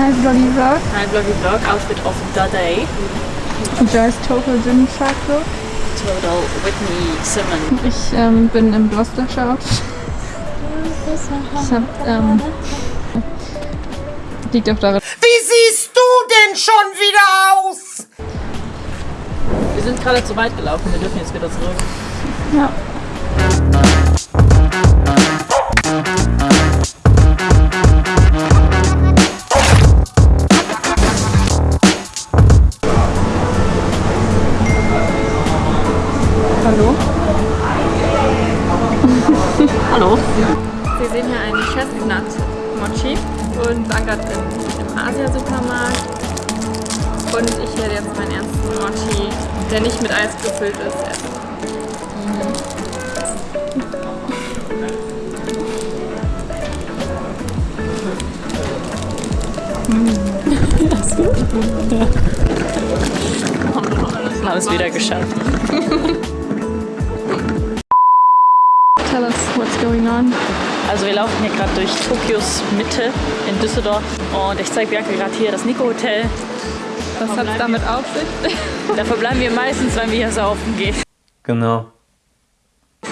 Hi Vloggy Vlog. Hi Vloggy Vlog, outfit of the day. Joyce Total Gym Cycle. Total Whitney Simmons. Ich ähm, bin im Gloucestershire Outfit. Ich hab, ähm, liegt auch daran. Wie siehst du denn schon wieder aus? Wir sind gerade zu weit gelaufen, wir dürfen jetzt wieder zurück. Ja. Wir sehen hier einen Chestnut Mochi und im, im Asia-Supermarkt. Und ich werde jetzt meinen ersten Mochi, der nicht mit Eis gefüllt ist, essen. Wir haben es wieder geschafft. Tell us what's going on. Also wir laufen hier gerade durch Tokios Mitte in Düsseldorf und ich zeige Bianca gerade hier das Nico Hotel. Was hat es damit auf sich? Da verbleiben wir meistens, wenn wir hier saufen gehen. Genau.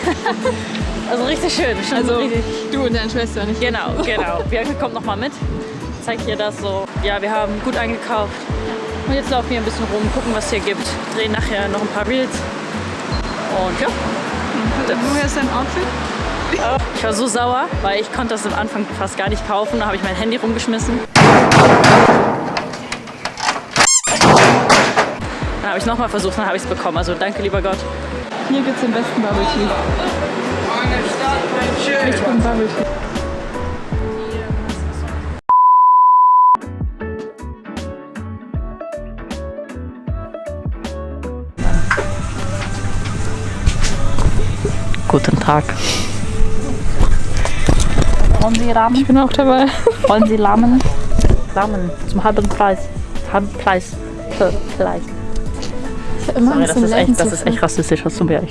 Also richtig schön. Schon Also richtig. du und deine Schwester nicht. Genau, genau. Bianca kommt nochmal mit. Zeigt ihr das so. Ja, wir haben gut eingekauft. Und jetzt laufen wir ein bisschen rum, gucken, was es hier gibt. Drehen nachher noch ein paar Reels. Und ja, Woher ist dein Outfit? Ich war so sauer, weil ich konnte das am Anfang fast gar nicht kaufen. Da habe ich mein Handy rumgeschmissen. Dann habe ich nochmal versucht, dann habe ich es bekommen. Also danke, lieber Gott. Hier gibt's den besten Bubble Tea. Richtig guten Bubble Tea. Guten Tag. Wollen Sie Rahmen? Ich bin auch dabei. Wollen Sie Lahmen? Lahmen zum halben Preis. Halben Preis. Für Preis. Ich habe immer Sorry, das ist, echt, das zu ist echt rassistisch, was du mir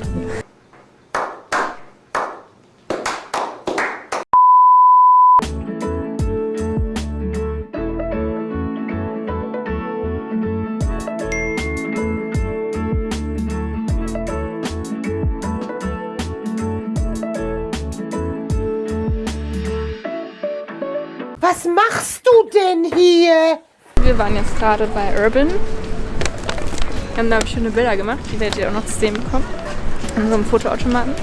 Was machst du denn hier? Wir waren jetzt gerade bei Urban. Wir haben da schöne Bilder gemacht, die werdet ihr auch noch zu sehen bekommen. An so einem Fotoautomaten.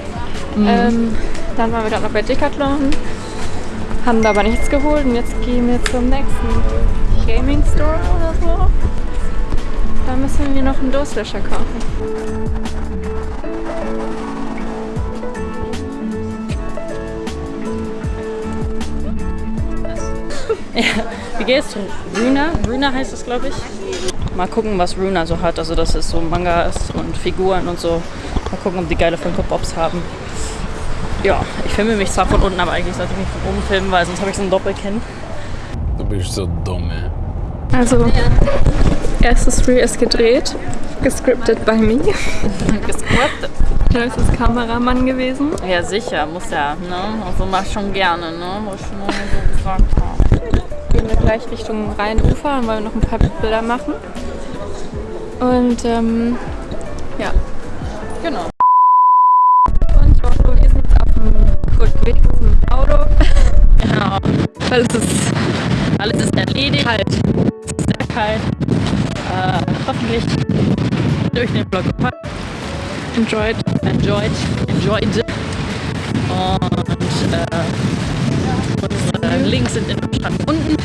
Ähm, dann waren wir gerade noch bei Decathlon. Haben da aber nichts geholt und jetzt gehen wir zum nächsten Gaming Store oder so. Da müssen wir noch einen Durstlöscher kaufen. Wie geht's? Runa? Runa heißt es, glaube ich. Mal gucken, was Runa so hat. Also, dass es so Mangas und Figuren und so. Mal gucken, ob die geile Funko Pops haben. Ja, ich filme mich zwar von unten, aber eigentlich sollte ich mich von oben filmen, weil sonst habe ich so ein Doppelkinn. Du bist so dumm, ey. Also, erstes Reel ist gedreht. Gescriptet by me. Gescriptet. Joyce ist Kameramann gewesen. Ja, sicher, muss ja, ne? Also mach schon gerne, ne? Was ich nur so gesagt habe. Gehen wir gleich Richtung Rheinufer und wollen noch ein paar Bilder machen. Und ähm, ja. Genau. Und wir sind jetzt auf dem guten Weg zum Auto. Genau. Weil es ist Alles ist erledigt. kalt. Es ist sehr kalt. Äh, hoffentlich durch den Vlog gepackt. Enjoyed. enjoyed, enjoyed. Und äh, unsere Links sind in der Beschreibung unten.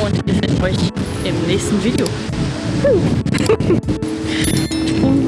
Und wir sehen euch im nächsten Video.